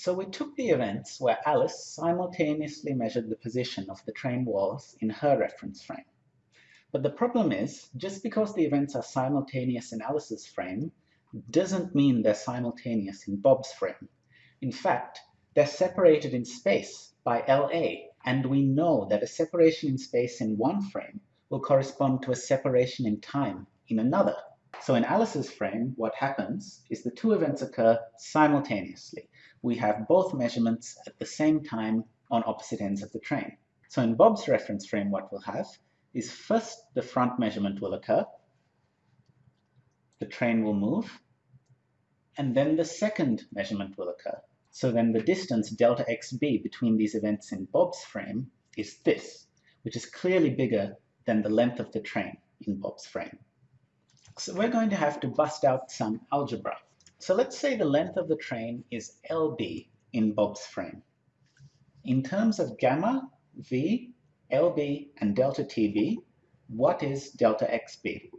So we took the events where Alice simultaneously measured the position of the train walls in her reference frame. But the problem is, just because the events are simultaneous in Alice's frame, doesn't mean they're simultaneous in Bob's frame. In fact, they're separated in space by LA, and we know that a separation in space in one frame will correspond to a separation in time in another. So in Alice's frame, what happens is the two events occur simultaneously. We have both measurements at the same time on opposite ends of the train. So in Bob's reference frame, what we'll have is first the front measurement will occur, the train will move, and then the second measurement will occur. So then the distance delta xb between these events in Bob's frame is this, which is clearly bigger than the length of the train in Bob's frame. So we're going to have to bust out some algebra. So let's say the length of the train is LB in Bob's frame. In terms of gamma, V, LB, and delta TB, what is delta XB?